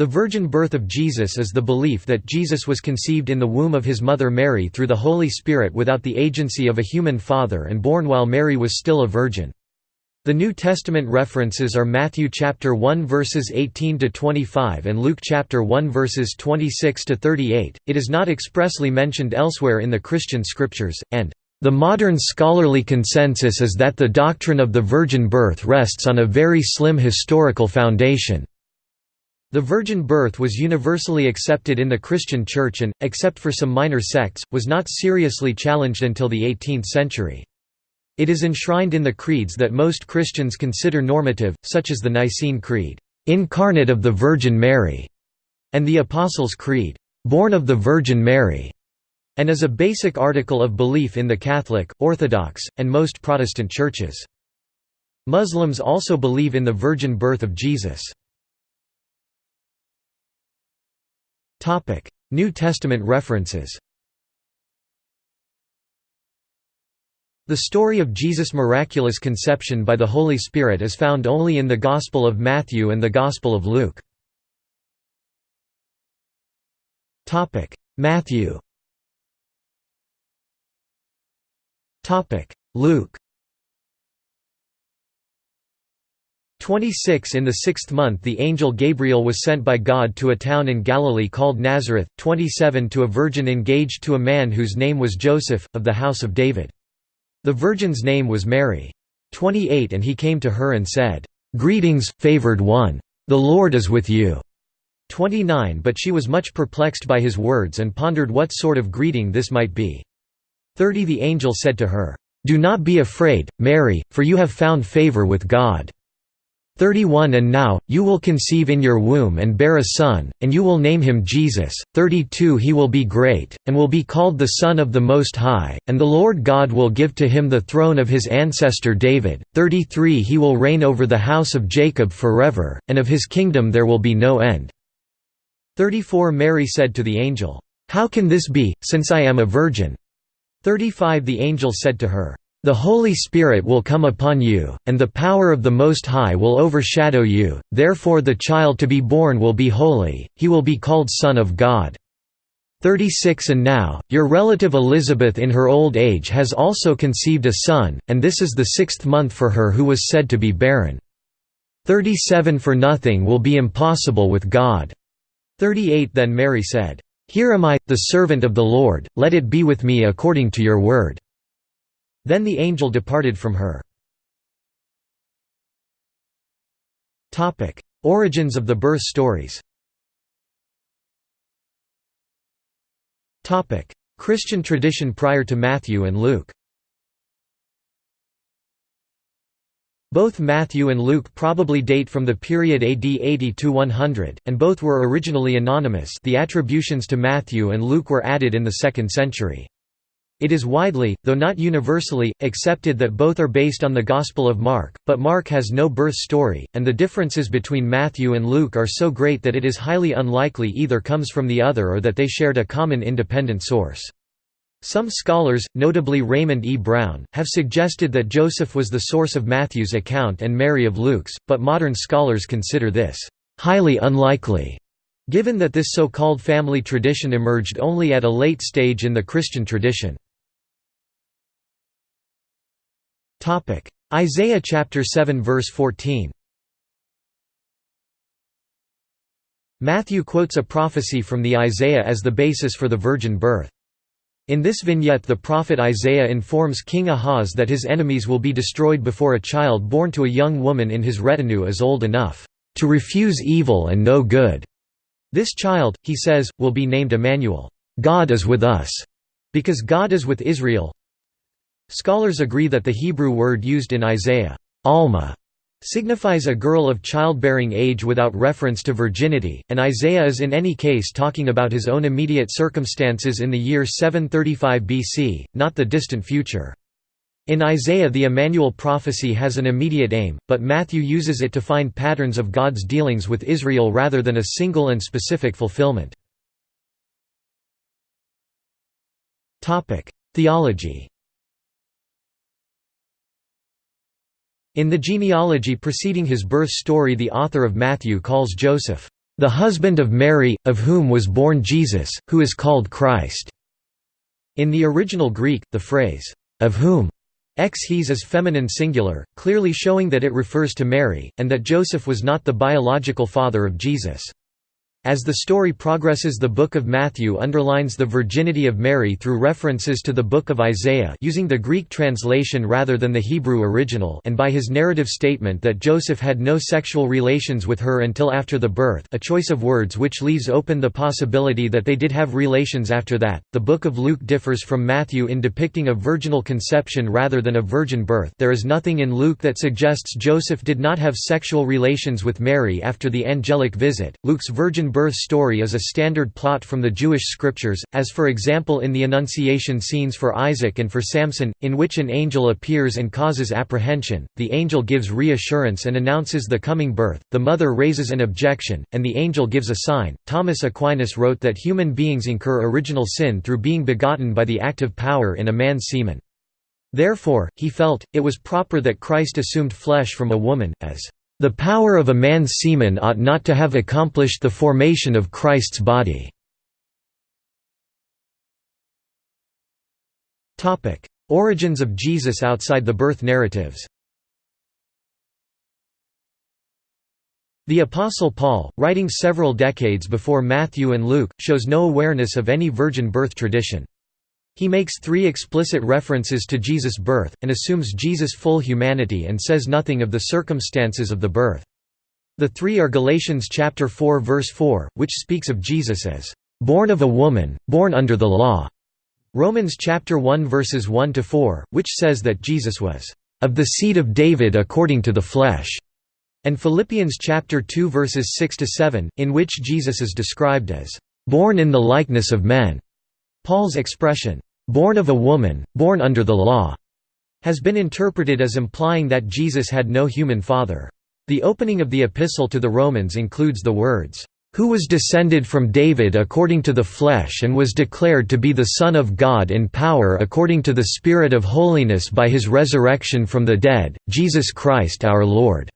The virgin birth of Jesus is the belief that Jesus was conceived in the womb of his mother Mary through the Holy Spirit without the agency of a human father and born while Mary was still a virgin. The New Testament references are Matthew chapter 1 verses 18 to 25 and Luke chapter 1 verses 26 to 38. It is not expressly mentioned elsewhere in the Christian scriptures and the modern scholarly consensus is that the doctrine of the virgin birth rests on a very slim historical foundation. The virgin birth was universally accepted in the Christian Church and, except for some minor sects, was not seriously challenged until the 18th century. It is enshrined in the creeds that most Christians consider normative, such as the Nicene Creed, "'Incarnate of the Virgin Mary' and the Apostles' Creed, "'Born of the Virgin Mary' and is a basic article of belief in the Catholic, Orthodox, and most Protestant churches. Muslims also believe in the virgin birth of Jesus. New Testament references. The story of Jesus' miraculous conception by the Holy Spirit is found only in the Gospel of Matthew and the Gospel of Luke. Matthew. Luke 26 In the sixth month the angel Gabriel was sent by God to a town in Galilee called Nazareth, 27 to a virgin engaged to a man whose name was Joseph, of the house of David. The virgin's name was Mary. 28 And he came to her and said, "'Greetings, favored one! The Lord is with you!' 29 But she was much perplexed by his words and pondered what sort of greeting this might be. 30 The angel said to her, "'Do not be afraid, Mary, for you have found favor with God. 31 And now, you will conceive in your womb and bear a son, and you will name him Jesus. 32 He will be great, and will be called the Son of the Most High, and the Lord God will give to him the throne of his ancestor David. 33 He will reign over the house of Jacob forever, and of his kingdom there will be no end. 34 Mary said to the angel, How can this be, since I am a virgin? 35 The angel said to her, the Holy Spirit will come upon you, and the power of the Most High will overshadow you, therefore the child to be born will be holy, he will be called Son of God. 36 And now, your relative Elizabeth in her old age has also conceived a son, and this is the sixth month for her who was said to be barren. 37 For nothing will be impossible with God. 38 Then Mary said, Here am I, the servant of the Lord, let it be with me according to your word. Then the angel departed from her. Origins of the birth stories. Christian tradition prior to Matthew and Luke. Both Matthew and Luke probably date from the period AD 80 to 100, and both were originally anonymous. The attributions to Matthew and Luke were added in the 2nd century. It is widely, though not universally, accepted that both are based on the Gospel of Mark, but Mark has no birth story, and the differences between Matthew and Luke are so great that it is highly unlikely either comes from the other or that they shared a common independent source. Some scholars, notably Raymond E. Brown, have suggested that Joseph was the source of Matthew's account and Mary of Luke's, but modern scholars consider this highly unlikely. Given that this so-called family tradition emerged only at a late stage in the Christian tradition. Topic: Isaiah chapter 7 verse 14. Matthew quotes a prophecy from the Isaiah as the basis for the virgin birth. In this vignette the prophet Isaiah informs King Ahaz that his enemies will be destroyed before a child born to a young woman in his retinue is old enough to refuse evil and know good. This child, he says, will be named Emmanuel, God is with us, because God is with Israel, Scholars agree that the Hebrew word used in Isaiah, almah, signifies a girl of childbearing age without reference to virginity, and Isaiah is in any case talking about his own immediate circumstances in the year 735 BC, not the distant future. In Isaiah the Emmanuel prophecy has an immediate aim, but Matthew uses it to find patterns of God's dealings with Israel rather than a single and specific fulfillment. Theology In the genealogy preceding his birth story the author of Matthew calls Joseph, "...the husband of Mary, of whom was born Jesus, who is called Christ." In the original Greek, the phrase, "...of whom," ex his is feminine singular, clearly showing that it refers to Mary, and that Joseph was not the biological father of Jesus. As the story progresses the Book of Matthew underlines the virginity of Mary through references to the Book of Isaiah using the Greek translation rather than the Hebrew original and by his narrative statement that Joseph had no sexual relations with her until after the birth a choice of words which leaves open the possibility that they did have relations after that. The Book of Luke differs from Matthew in depicting a virginal conception rather than a virgin birth there is nothing in Luke that suggests Joseph did not have sexual relations with Mary after the angelic visit. Luke's virgin birth story is a standard plot from the Jewish scriptures, as for example in the Annunciation scenes for Isaac and for Samson, in which an angel appears and causes apprehension, the angel gives reassurance and announces the coming birth, the mother raises an objection, and the angel gives a sign. Thomas Aquinas wrote that human beings incur original sin through being begotten by the active power in a man's semen. Therefore, he felt, it was proper that Christ assumed flesh from a woman, as the power of a man's semen ought not to have accomplished the formation of Christ's body. Origins of Jesus outside the birth narratives The Apostle Paul, writing several decades before Matthew and Luke, shows no awareness of any virgin birth tradition. He makes three explicit references to Jesus' birth, and assumes Jesus' full humanity and says nothing of the circumstances of the birth. The three are Galatians chapter 4 verse 4, which speaks of Jesus as, "...born of a woman, born under the law", Romans chapter 1 verses 1 to 4, which says that Jesus was of the seed of David according to the flesh, and Philippians chapter 2 verses 6 to 7, in which Jesus is described as born in the likeness of men. Paul's expression born of a woman, born under the law, has been interpreted as implying that Jesus had no human father. The opening of the epistle to the Romans includes the words, "...who was descended from David according to the flesh and was declared to be the Son of God in power according to the Spirit of holiness by his resurrection from the dead, Jesus Christ our Lord."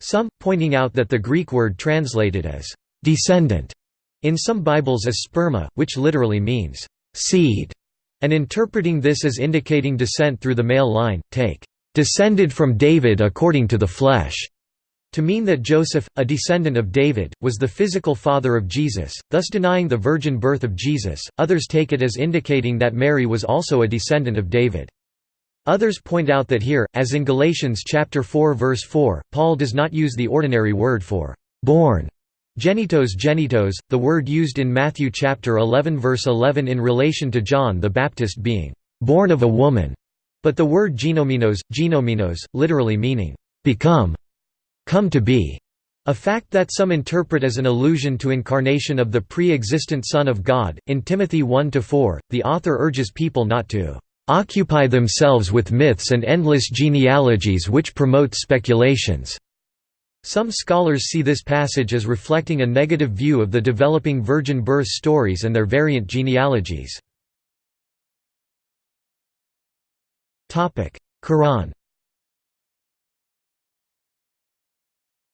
Some, pointing out that the Greek word translated as, "...descendant", in some Bibles as sperma, which literally means, seed, and interpreting this as indicating descent through the male line, take descended from David according to the flesh, to mean that Joseph, a descendant of David, was the physical father of Jesus, thus denying the virgin birth of Jesus. Others take it as indicating that Mary was also a descendant of David. Others point out that here, as in Galatians chapter 4 verse 4, Paul does not use the ordinary word for born, Genitos genitos, the word used in Matthew chapter 11 verse 11 in relation to John the Baptist being born of a woman, but the word genominos, genominos, literally meaning become, come to be, a fact that some interpret as an allusion to incarnation of the pre-existent Son of God. In Timothy 1-4, the author urges people not to occupy themselves with myths and endless genealogies which promote speculations. Some scholars see this passage as reflecting a negative view of the developing virgin birth stories and their variant genealogies. Quran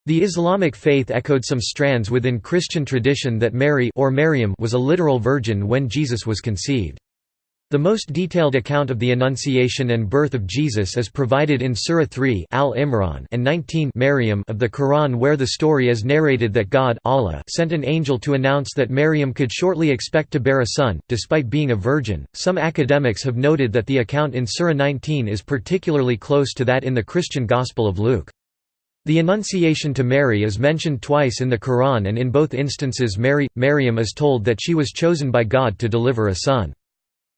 The Islamic faith echoed some strands within Christian tradition that Mary or Maryam was a literal virgin when Jesus was conceived. The most detailed account of the Annunciation and birth of Jesus is provided in Surah 3 Al Imran and 19 Maryam of the Quran where the story is narrated that God Allah sent an angel to announce that Maryam could shortly expect to bear a son, despite being a virgin. Some academics have noted that the account in Surah 19 is particularly close to that in the Christian Gospel of Luke. The Annunciation to Mary is mentioned twice in the Quran and in both instances Mary, Maryam is told that she was chosen by God to deliver a son.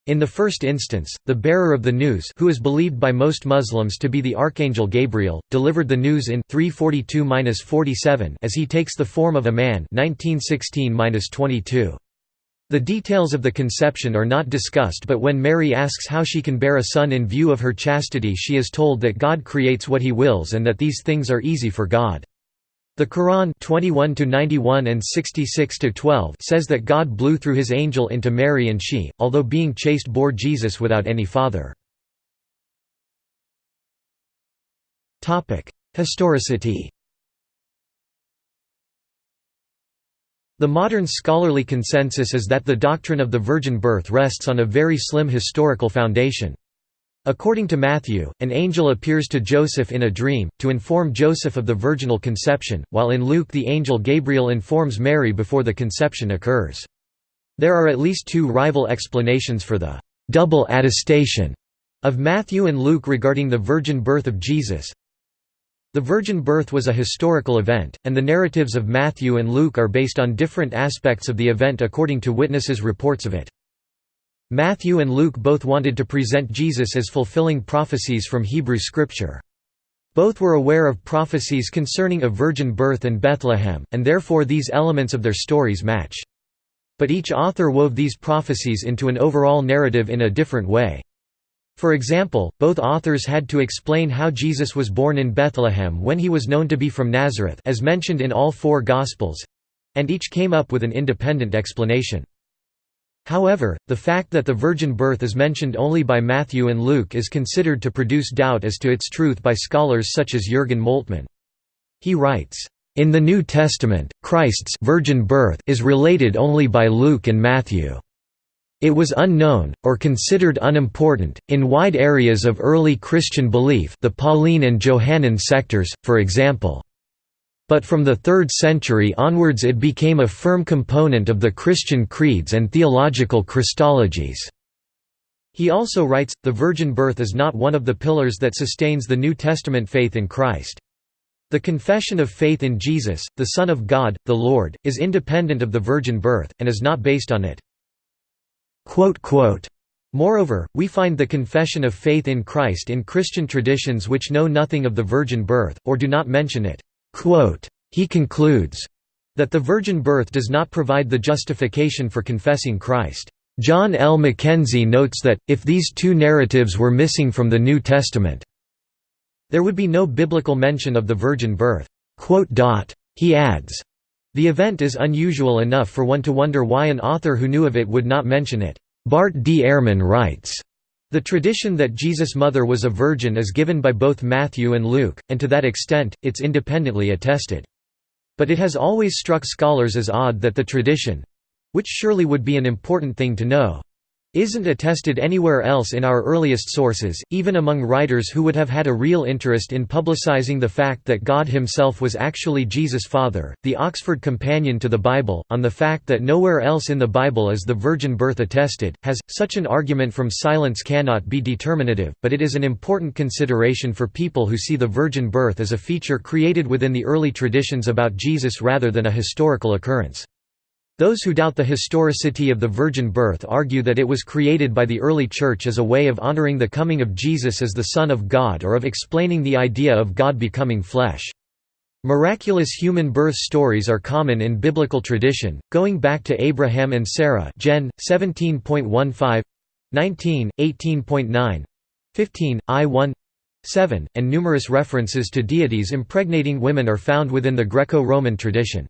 In the first instance, the bearer of the news who is believed by most Muslims to be the Archangel Gabriel, delivered the news in 342-47 as he takes the form of a man 1916-22. The details of the conception are not discussed but when Mary asks how she can bear a son in view of her chastity she is told that God creates what he wills and that these things are easy for God. The Quran 21 91 and 66 12 says that God blew through his angel into Mary and she, although being chaste bore Jesus without any father. Topic: Historicity. The modern scholarly consensus is that the doctrine of the virgin birth rests on a very slim historical foundation. According to Matthew, an angel appears to Joseph in a dream, to inform Joseph of the virginal conception, while in Luke the angel Gabriel informs Mary before the conception occurs. There are at least two rival explanations for the «double attestation» of Matthew and Luke regarding the virgin birth of Jesus. The virgin birth was a historical event, and the narratives of Matthew and Luke are based on different aspects of the event according to witnesses' reports of it. Matthew and Luke both wanted to present Jesus as fulfilling prophecies from Hebrew Scripture. Both were aware of prophecies concerning a virgin birth in Bethlehem, and therefore these elements of their stories match. But each author wove these prophecies into an overall narrative in a different way. For example, both authors had to explain how Jesus was born in Bethlehem when he was known to be from Nazareth as mentioned in all four Gospels—and each came up with an independent explanation. However, the fact that the virgin birth is mentioned only by Matthew and Luke is considered to produce doubt as to its truth by scholars such as Jürgen Moltmann. He writes, "...in the New Testament, Christ's virgin birth is related only by Luke and Matthew." It was unknown, or considered unimportant, in wide areas of early Christian belief the Pauline and Johannine sectors, for example. But from the 3rd century onwards it became a firm component of the Christian creeds and theological Christologies. He also writes, the virgin birth is not one of the pillars that sustains the New Testament faith in Christ. The confession of faith in Jesus, the Son of God, the Lord, is independent of the virgin birth, and is not based on it. Moreover, we find the confession of faith in Christ in Christian traditions which know nothing of the virgin birth, or do not mention it. He concludes that the virgin birth does not provide the justification for confessing Christ. John L. McKenzie notes that, if these two narratives were missing from the New Testament, there would be no biblical mention of the virgin birth. He adds, the event is unusual enough for one to wonder why an author who knew of it would not mention it. Bart D. Ehrman writes, the tradition that Jesus' mother was a virgin is given by both Matthew and Luke, and to that extent, it's independently attested. But it has always struck scholars as odd that the tradition—which surely would be an important thing to know, isn't attested anywhere else in our earliest sources, even among writers who would have had a real interest in publicizing the fact that God himself was actually Jesus' father. The Oxford Companion to the Bible, on the fact that nowhere else in the Bible is the virgin birth attested, has, such an argument from silence cannot be determinative, but it is an important consideration for people who see the virgin birth as a feature created within the early traditions about Jesus rather than a historical occurrence. Those who doubt the historicity of the virgin birth argue that it was created by the early Church as a way of honoring the coming of Jesus as the Son of God or of explaining the idea of God becoming flesh. Miraculous human birth stories are common in biblical tradition, going back to Abraham and Sarah Gen. 17.15 19, 18.9 15, I 1 7, and numerous references to deities impregnating women are found within the Greco-Roman tradition.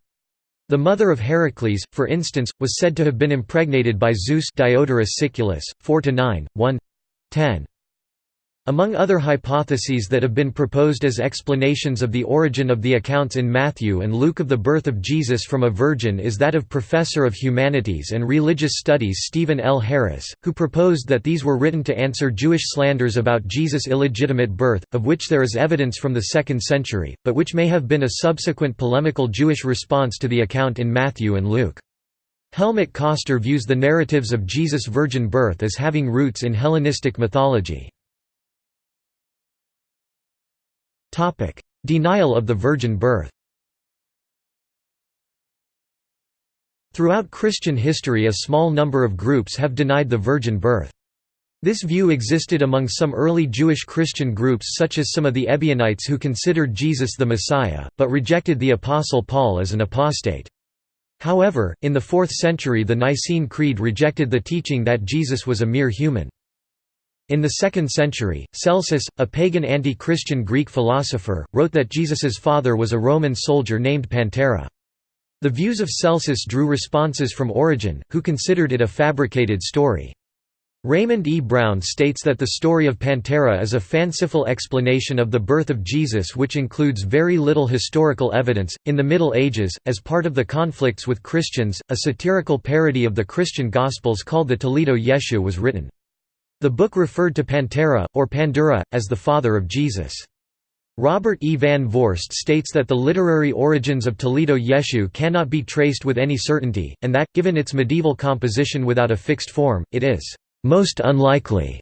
The mother of Heracles, for instance, was said to have been impregnated by Zeus Diodorus Siculus, 4–9, 1 10. Among other hypotheses that have been proposed as explanations of the origin of the accounts in Matthew and Luke of the birth of Jesus from a virgin is that of Professor of Humanities and Religious Studies Stephen L. Harris, who proposed that these were written to answer Jewish slanders about Jesus' illegitimate birth, of which there is evidence from the 2nd century, but which may have been a subsequent polemical Jewish response to the account in Matthew and Luke. Helmut Koester views the narratives of Jesus' virgin birth as having roots in Hellenistic mythology. Topic: Denial of the virgin birth. Throughout Christian history a small number of groups have denied the virgin birth. This view existed among some early Jewish Christian groups such as some of the Ebionites who considered Jesus the Messiah, but rejected the Apostle Paul as an apostate. However, in the 4th century the Nicene Creed rejected the teaching that Jesus was a mere human. In the 2nd century, Celsus, a pagan anti-Christian Greek philosopher, wrote that Jesus's father was a Roman soldier named Pantera. The views of Celsus drew responses from Origen, who considered it a fabricated story. Raymond E. Brown states that the story of Pantera is a fanciful explanation of the birth of Jesus which includes very little historical evidence. In the Middle Ages, as part of the conflicts with Christians, a satirical parody of the Christian Gospels called the Toledot Yeshu was written. The book referred to Pantera, or Pandura, as the father of Jesus. Robert E. Van Voorst states that the literary origins of Toledot Yeshu cannot be traced with any certainty, and that, given its medieval composition without a fixed form, it is most unlikely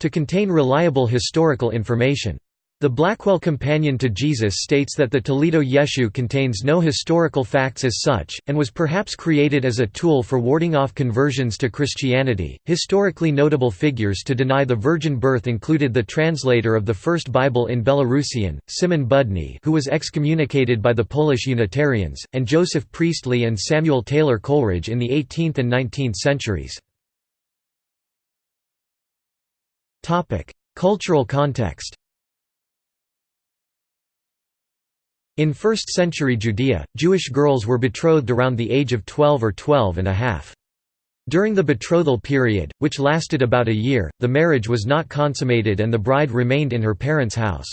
to contain reliable historical information. The Blackwell Companion to Jesus states that the Toledot Yeshu contains no historical facts as such, and was perhaps created as a tool for warding off conversions to Christianity. Historically notable figures to deny the virgin birth included the translator of the first Bible in Belarusian, Simon Budny, who was excommunicated by the Polish Unitarians, and Joseph Priestley and Samuel Taylor Coleridge in the 18th and 19th centuries. Topic: Cultural context In 1st-century Judea, Jewish girls were betrothed around the age of 12 or 12 and a half. During the betrothal period, which lasted about a year, the marriage was not consummated and the bride remained in her parents' house.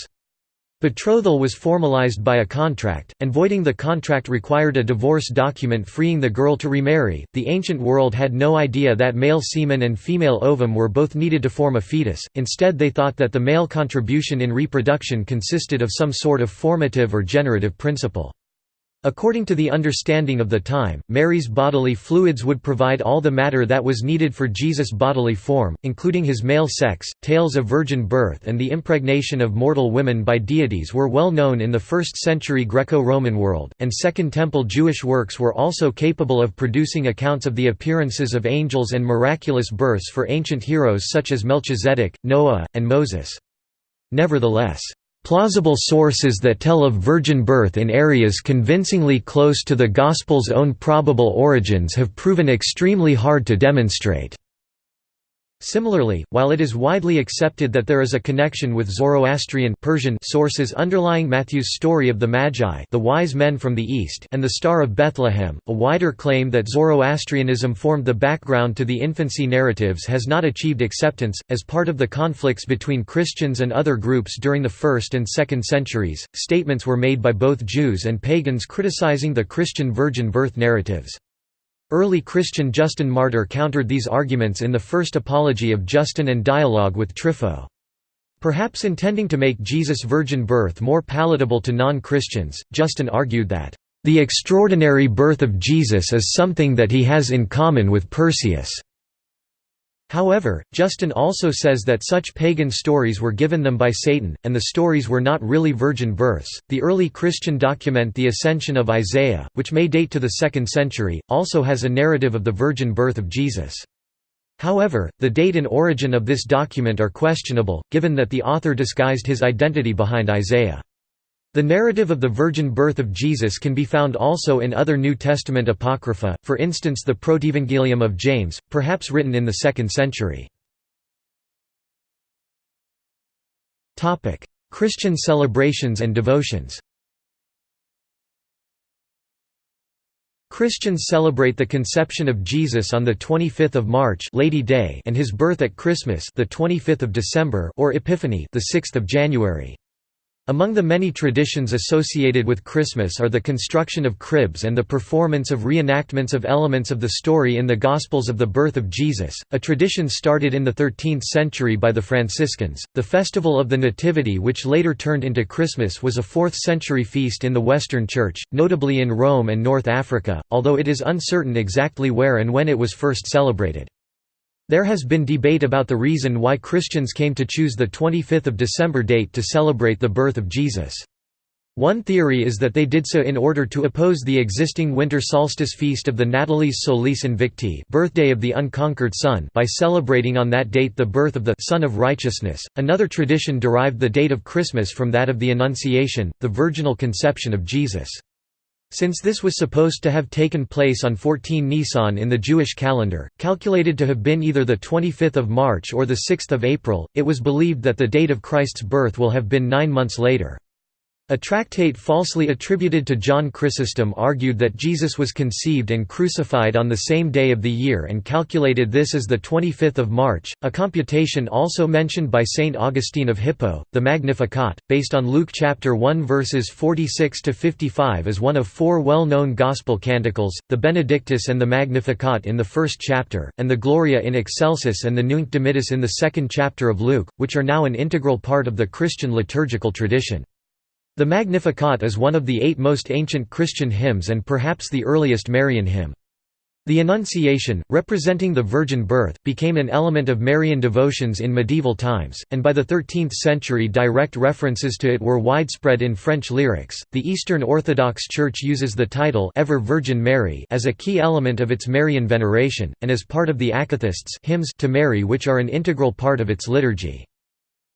Betrothal was formalized by a contract, and voiding the contract required a divorce document freeing the girl to remarry. The ancient world had no idea that male semen and female ovum were both needed to form a fetus, instead, they thought that the male contribution in reproduction consisted of some sort of formative or generative principle. According to the understanding of the time, Mary's bodily fluids would provide all the matter that was needed for Jesus' bodily form, including his male sex. Tales of virgin birth and the impregnation of mortal women by deities were well known in the 1st century Greco Roman world, and Second Temple Jewish works were also capable of producing accounts of the appearances of angels and miraculous births for ancient heroes such as Melchizedek, Noah, and Moses. Nevertheless, Plausible sources that tell of virgin birth in areas convincingly close to the Gospel's own probable origins have proven extremely hard to demonstrate. Similarly, while it is widely accepted that there is a connection with Zoroastrian Persian sources underlying Matthew's story of the Magi the wise men from the east and the Star of Bethlehem, a wider claim that Zoroastrianism formed the background to the infancy narratives has not achieved acceptance. As part of the conflicts between Christians and other groups during the 1st and 2nd centuries, statements were made by both Jews and pagans criticizing the Christian virgin birth narratives. Early Christian Justin Martyr countered these arguments in the first apology of Justin and dialogue with Trypho. Perhaps intending to make Jesus' virgin birth more palatable to non-Christians, Justin argued that, "...the extraordinary birth of Jesus is something that he has in common with Perseus." However, Justin also says that such pagan stories were given them by Satan, and the stories were not really virgin births. The early Christian document The Ascension of Isaiah, which may date to the 2nd century, also has a narrative of the virgin birth of Jesus. However, the date and origin of this document are questionable, given that the author disguised his identity behind Isaiah. The narrative of the virgin birth of Jesus can be found also in other New Testament apocrypha, for instance the Protevangelium of James, perhaps written in the 2nd century. Christian celebrations and devotions Christians celebrate the conception of Jesus on the 25th of March Lady Day and his birth at Christmas the 25th of December or Epiphany the 6th of January. Among the many traditions associated with Christmas are the construction of cribs and the performance of reenactments of elements of the story in the Gospels of the birth of Jesus, a tradition started in the 13th century by the Franciscans. The Festival of the Nativity, which later turned into Christmas, was a 4th century feast in the Western Church, notably in Rome and North Africa, although it is uncertain exactly where and when it was first celebrated. There has been debate about the reason why Christians came to choose the 25th of December date to celebrate the birth of Jesus. One theory is that they did so in order to oppose the existing winter solstice feast of the Natalis Solis Invicti birthday of the unconquered sun by celebrating on that date the birth of the Sun of Righteousness. Another tradition derived the date of Christmas from that of the Annunciation, the virginal conception of Jesus. Since this was supposed to have taken place on 14 Nisan in the Jewish calendar, calculated to have been either the 25th of March or the 6th of April, it was believed that the date of Christ's birth will have been nine months later. A tractate falsely attributed to John Chrysostom argued that Jesus was conceived and crucified on the same day of the year and calculated this as the 25th of March, a computation also mentioned by Saint Augustine of Hippo. The Magnificat, based on Luke chapter 1 verses 46 to 55 is one of four well-known gospel canticles, the Benedictus and the Magnificat in the first chapter, and the Gloria in Excelsis and the Nunc Dimittis in the second chapter of Luke, which are now an integral part of the Christian liturgical tradition. The Magnificat is one of the eight most ancient Christian hymns and perhaps the earliest Marian hymn. The Annunciation, representing the Virgin Birth, became an element of Marian devotions in medieval times, and by the 13th century direct references to it were widespread in French lyrics. The Eastern Orthodox Church uses the title Ever Virgin Mary as a key element of its Marian veneration, and as part of the Akathists hymns to Mary which are an integral part of its liturgy.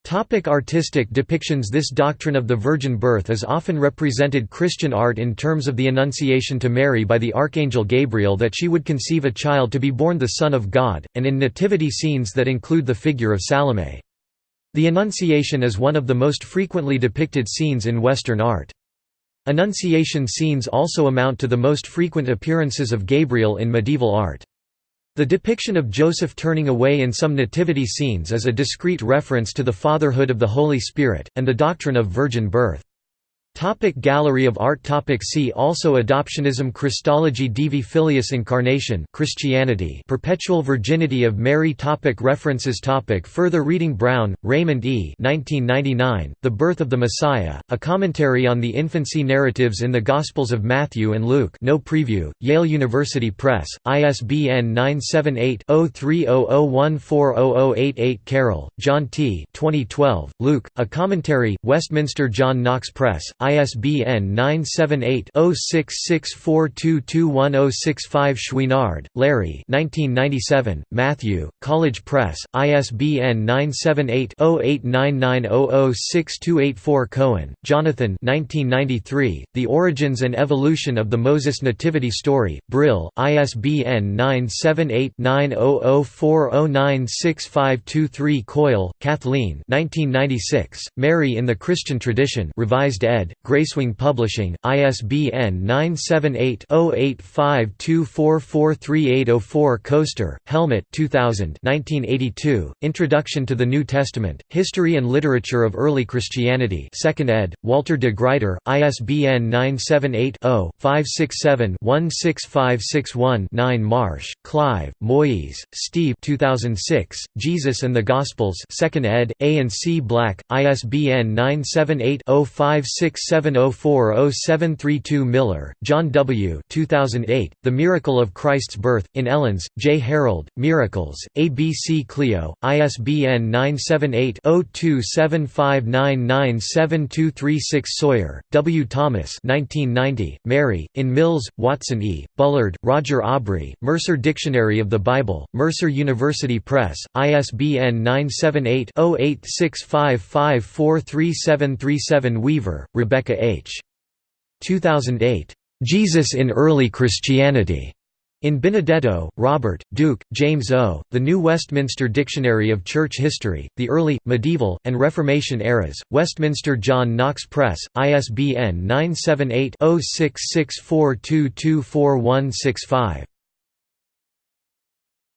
Topic artistic depictions This doctrine of the virgin birth is often represented Christian art in terms of the Annunciation to Mary by the Archangel Gabriel that she would conceive a child to be born the Son of God, and in nativity scenes that include the figure of Salome. The Annunciation is one of the most frequently depicted scenes in Western art. Annunciation scenes also amount to the most frequent appearances of Gabriel in medieval art. The depiction of Joseph turning away in some nativity scenes is a discrete reference to the fatherhood of the Holy Spirit, and the doctrine of virgin birth. Topic Gallery of Art topic See also Adoptionism Christology Divi Filius Incarnation Christianity Perpetual Virginity of Mary topic References topic Further reading Brown, Raymond E. 1999, the Birth of the Messiah, A Commentary on the Infancy Narratives in the Gospels of Matthew and Luke no preview, Yale University Press, ISBN 978-0300140088 Carroll, John T. 2012, Luke, A Commentary, Westminster John Knox Press, ISBN 978-0664221065 Chouinard, Larry Matthew, College Press, ISBN 978-0899006284 Cohen, Jonathan The Origins and Evolution of the Moses Nativity Story, Brill, ISBN 978-9004096523 Coyle, Kathleen Mary in the Christian Tradition Revised ed. Gracewing Publishing, ISBN 978-0-852443804 Koester, Helmut 2000 1982, Introduction to the New Testament, History and Literature of Early Christianity 2nd ed., Walter de Gruyter, ISBN 978-0-567-16561-9 Marsh, Clive, Moyes, Steve 2006, Jesus and the Gospels 2nd ed., A and C Black, ISBN 978 056 7040732 Miller, John W. 2008, The Miracle of Christ's Birth, in Ellens, J. Harold, Miracles, ABC Clio, ISBN 978-0275997236 Sawyer, W. Thomas 1990, Mary, in Mills, Watson E., Bullard, Roger Aubrey, Mercer Dictionary of the Bible, Mercer University Press, ISBN 978 0865543737 Weaver, Rebecca Rebecca H. 2008. Jesus in Early Christianity. In Benedetto, Robert, Duke, James O., The New Westminster Dictionary of Church History, The Early, Medieval, and Reformation Eras, Westminster John Knox Press, ISBN 978 0664224165.